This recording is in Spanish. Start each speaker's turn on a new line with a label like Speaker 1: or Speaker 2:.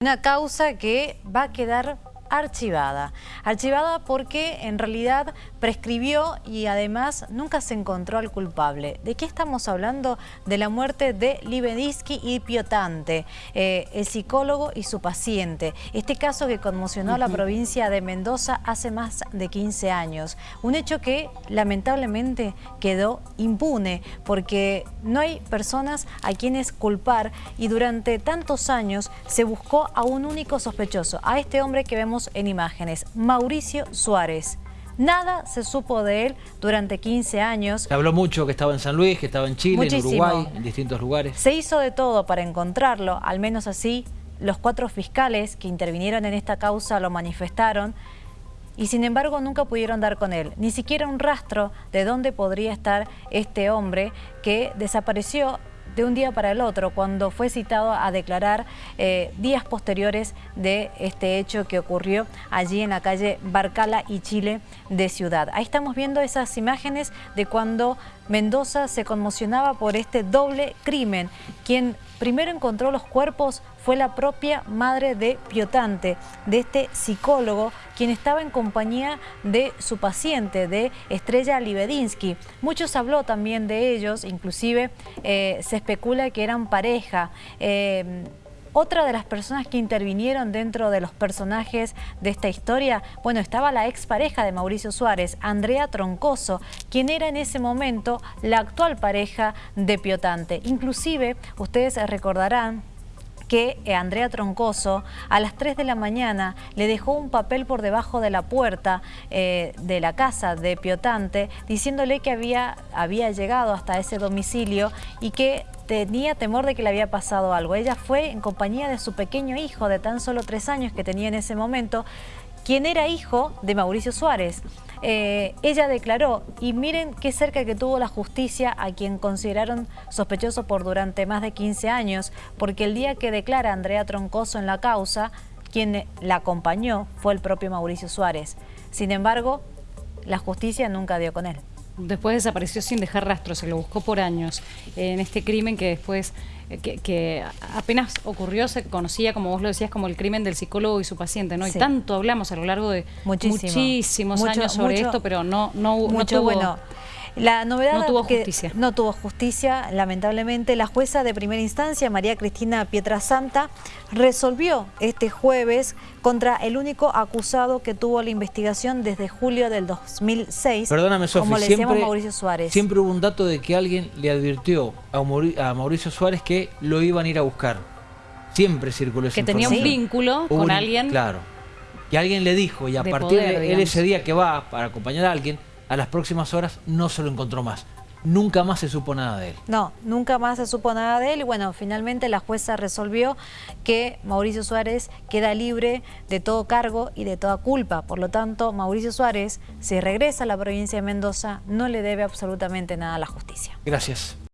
Speaker 1: Una causa que va a quedar archivada. Archivada porque en realidad prescribió y además nunca se encontró al culpable. ¿De qué estamos hablando? De la muerte de Libedinsky y Piotante, eh, el psicólogo y su paciente. Este caso que conmocionó a la provincia de Mendoza hace más de 15 años. Un hecho que lamentablemente quedó impune porque no hay personas a quienes culpar y durante tantos años se buscó a un único sospechoso, a este hombre que vemos en imágenes, Mauricio Suárez. Nada se supo de él durante 15 años.
Speaker 2: Se habló mucho que estaba en San Luis, que estaba en Chile, en Uruguay, en distintos lugares.
Speaker 1: Se hizo de todo para encontrarlo, al menos así los cuatro fiscales que intervinieron en esta causa lo manifestaron y sin embargo nunca pudieron dar con él, ni siquiera un rastro de dónde podría estar este hombre que desapareció de un día para el otro, cuando fue citado a declarar eh, días posteriores de este hecho que ocurrió allí en la calle Barcala y Chile de Ciudad. Ahí estamos viendo esas imágenes de cuando Mendoza se conmocionaba por este doble crimen. Quien primero encontró los cuerpos fue la propia madre de Piotante, de este psicólogo, quien estaba en compañía de su paciente, de Estrella Libedinsky. Muchos habló también de ellos, inclusive eh, se especula que eran pareja. Eh, otra de las personas que intervinieron dentro de los personajes de esta historia, bueno, estaba la expareja de Mauricio Suárez, Andrea Troncoso, quien era en ese momento la actual pareja de Piotante. Inclusive, ustedes recordarán que eh, Andrea Troncoso a las 3 de la mañana le dejó un papel por debajo de la puerta eh, de la casa de Piotante diciéndole que había, había llegado hasta ese domicilio y que tenía temor de que le había pasado algo. Ella fue en compañía de su pequeño hijo de tan solo tres años que tenía en ese momento, quien era hijo de Mauricio Suárez. Eh, ella declaró, y miren qué cerca que tuvo la justicia a quien consideraron sospechoso por durante más de 15 años, porque el día que declara Andrea Troncoso en la causa, quien la acompañó fue el propio Mauricio Suárez. Sin embargo, la justicia nunca dio con él
Speaker 3: después desapareció sin dejar rastro, se lo buscó por años en este crimen que después, eh, que, apenas ocurrió, se conocía, como vos lo decías, como el crimen del psicólogo y su paciente, ¿no? Y tanto hablamos a lo largo de muchísimos años sobre esto, pero no, no, no tuvo...
Speaker 1: Bueno, la novedad
Speaker 3: no tuvo justicia.
Speaker 1: no tuvo justicia, lamentablemente. La jueza de primera instancia, María Cristina Pietrasanta, resolvió este jueves contra el único acusado que tuvo la investigación desde julio del 2006.
Speaker 2: Perdóname, Sofi,
Speaker 1: como le
Speaker 2: siempre,
Speaker 1: Mauricio Suárez.
Speaker 2: Siempre hubo un dato de que alguien le advirtió a Mauricio Suárez que lo iban a ir a buscar. Siempre circuló esa
Speaker 3: Que tenía un vínculo con alguien.
Speaker 2: Claro. Y alguien le dijo, y a partir de él ese día que va para acompañar a alguien, a las próximas horas no se lo encontró más. Nunca más se supo nada de él.
Speaker 1: No, nunca más se supo nada de él y bueno, finalmente la jueza resolvió que Mauricio Suárez queda libre de todo cargo y de toda culpa. Por lo tanto, Mauricio Suárez, si regresa a la provincia de Mendoza, no le debe absolutamente nada a la justicia.
Speaker 2: Gracias.